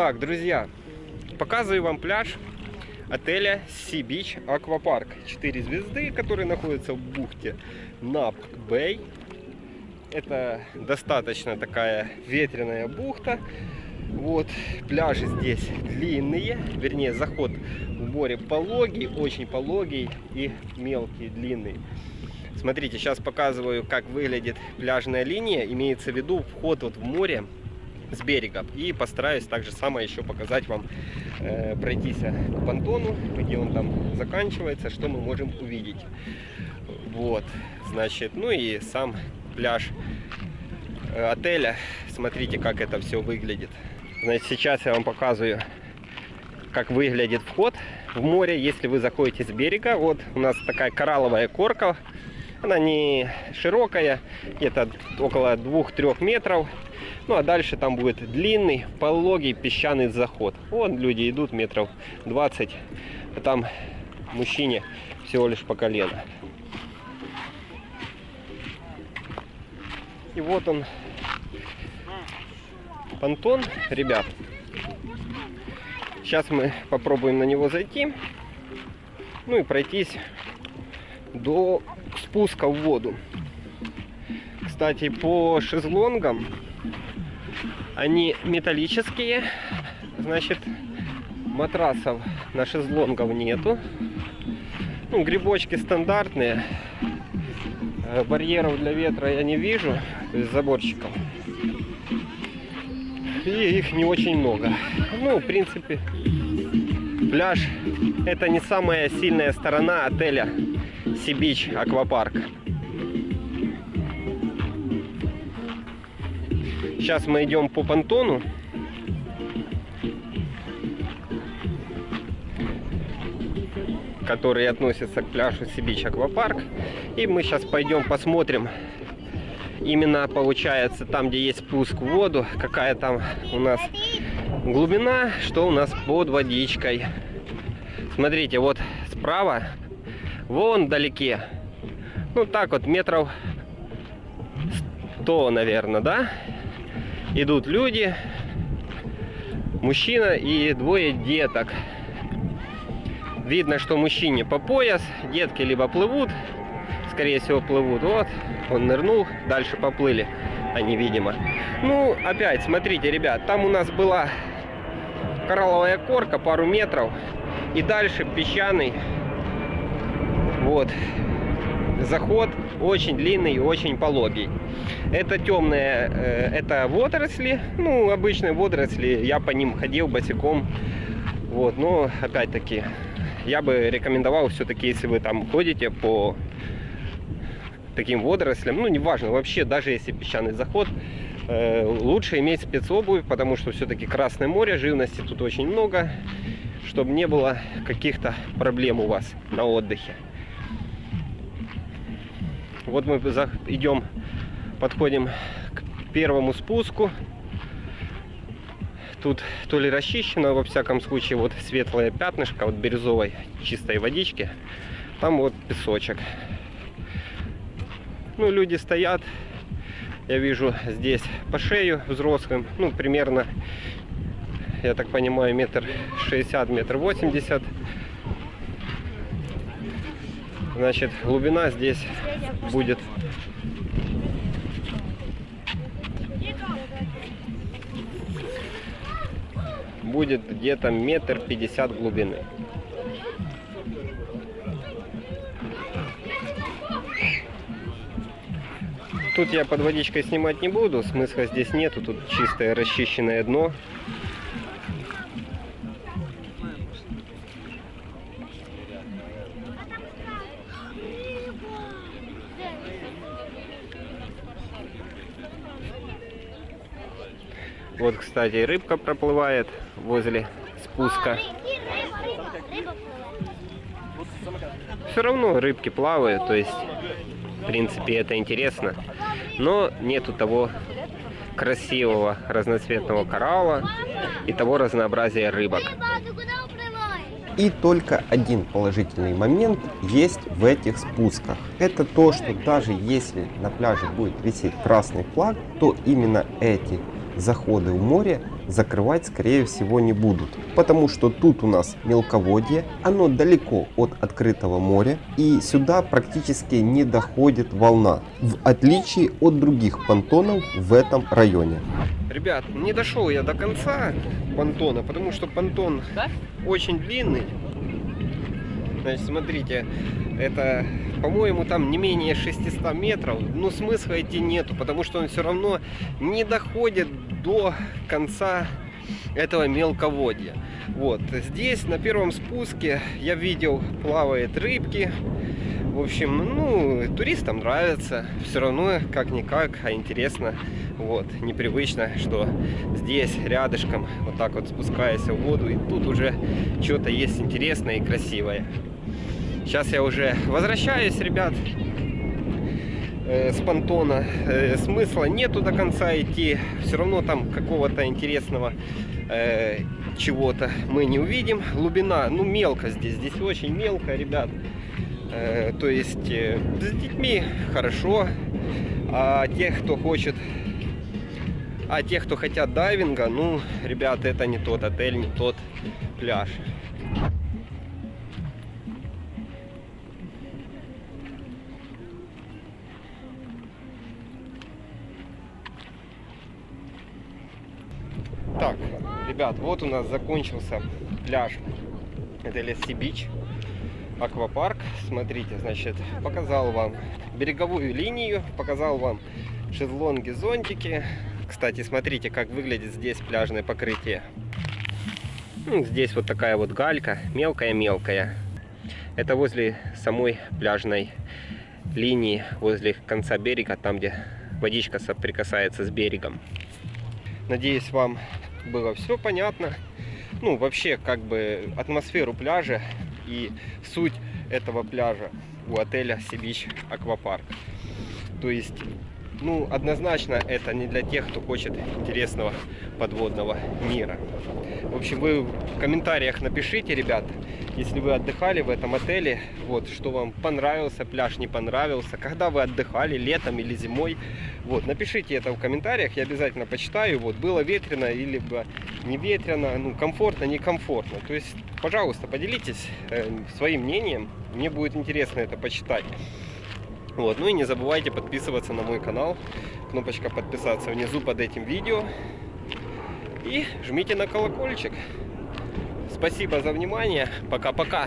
Так, друзья, показываю вам пляж отеля Sea Beach Аквапарк. 4 звезды, который находится в бухте Напк Бэй. Это достаточно такая ветреная бухта. Вот, пляжи здесь длинные, вернее, заход в море пологий, очень пологий и мелкий, длинный. Смотрите, сейчас показываю, как выглядит пляжная линия. Имеется в виду вход вот в море с берега. И постараюсь также самое еще показать вам, э, пройтись по понтону, где он там заканчивается, что мы можем увидеть. Вот, значит, ну и сам пляж э, отеля. Смотрите, как это все выглядит. Значит, сейчас я вам показываю, как выглядит вход в море, если вы заходите с берега. Вот у нас такая коралловая корка. Она не широкая, где-то около 2-3 метров. Ну а дальше там будет длинный, пологий песчаный заход. Вон люди идут метров 20, а там мужчине всего лишь по колено. И вот он, понтон, ребят. Сейчас мы попробуем на него зайти. Ну и пройтись до спуска в воду. Кстати, по шезлонгам они металлические. Значит, матрасов на шезлонгов нету. Ну, грибочки стандартные. Э, барьеров для ветра я не вижу, то есть заборчиков. И их не очень много. Ну, в принципе, пляж это не самая сильная сторона отеля Сибич Аквапарк. Сейчас мы идем по понтону. который относится к пляжу Сибич Аквапарк. И мы сейчас пойдем посмотрим именно получается там, где есть спуск в воду, какая там у нас глубина, что у нас под водичкой. Смотрите, вот справа, вон вдалеке, ну так вот метров 100, наверное, да, идут люди, мужчина и двое деток. Видно, что мужчине по пояс, детки либо плывут, скорее всего плывут. Вот, он нырнул, дальше поплыли они, видимо. Ну, опять, смотрите, ребят, там у нас была коралловая корка, пару метров, и дальше песчаный, вот, заход очень длинный и очень пологий. Это темные, э, это водоросли, ну, обычные водоросли, я по ним ходил босиком, вот, но, опять-таки, я бы рекомендовал все-таки, если вы там ходите по таким водорослям, ну, неважно, вообще, даже если песчаный заход, э, лучше иметь спецобувь, потому что все-таки Красное море, живности тут очень много, чтобы не было каких-то проблем у вас на отдыхе. Вот мы идем, подходим к первому спуску. Тут то ли расчищено, во всяком случае, вот светлое пятнышко вот бирюзовой чистой водички. Там вот песочек. Ну, люди стоят, я вижу здесь по шею взрослым, ну, примерно, я так понимаю, метр шестьдесят, метр восемьдесят. Значит, глубина здесь будет будет где-то метр пятьдесят глубины. Тут я под водичкой снимать не буду, смысла здесь нету, тут чистое расчищенное дно. Вот, кстати, рыбка проплывает возле спуска. Все равно рыбки плавают, то есть, в принципе, это интересно. Но нету того красивого разноцветного коралла и того разнообразия рыбок. И только один положительный момент есть в этих спусках. Это то, что даже если на пляже будет висеть красный флаг, то именно эти заходы в море закрывать скорее всего не будут. Потому что тут у нас мелководье, оно далеко от открытого моря и сюда практически не доходит волна. В отличие от других понтонов в этом районе. Ребят, не дошел я до конца понтона, потому что понтон очень длинный. Значит, смотрите, это, по-моему, там не менее 600 метров. Но смысла идти нету, потому что он все равно не доходит до конца этого мелководья. Вот, здесь на первом спуске я видел, плавают рыбки. В общем, ну, туристам нравится. Все равно, как-никак, а интересно. Вот, непривычно, что здесь, рядышком, вот так вот спускаясь в воду, и тут уже что-то есть интересное и красивое. Сейчас я уже возвращаюсь, ребят, э, с понтона. Э, смысла нету до конца идти. Все равно там какого-то интересного э, чего-то мы не увидим. Глубина, ну, мелко здесь. Здесь очень мелко, ребят. То есть с детьми хорошо. А тех, кто хочет... А тех, кто хотят дайвинга, ну, ребят, это не тот отель, не тот пляж. Ребят, вот у нас закончился пляж отеля Си-Бич, аквапарк. Смотрите, значит, показал вам береговую линию, показал вам шезлонги, зонтики. Кстати, смотрите, как выглядит здесь пляжное покрытие. Ну, здесь вот такая вот галька, мелкая-мелкая. Это возле самой пляжной линии, возле конца берега, там, где водичка соприкасается с берегом. Надеюсь, вам было все понятно. Ну, вообще, как бы, атмосферу пляжа и суть этого пляжа у отеля Сибич Аквапарк. То есть, ну, однозначно, это не для тех, кто хочет интересного подводного мира. В общем, вы в комментариях напишите, ребят, если вы отдыхали в этом отеле, вот, что вам понравился пляж, не понравился, когда вы отдыхали, летом или зимой, вот, напишите это в комментариях, я обязательно почитаю, вот, было ветрено или не ветрено, ну, комфортно, некомфортно, то есть, пожалуйста, поделитесь э, своим мнением, мне будет интересно это почитать. Вот, ну и не забывайте подписываться на мой канал, кнопочка подписаться внизу под этим видео, и жмите на колокольчик. Спасибо за внимание. Пока-пока.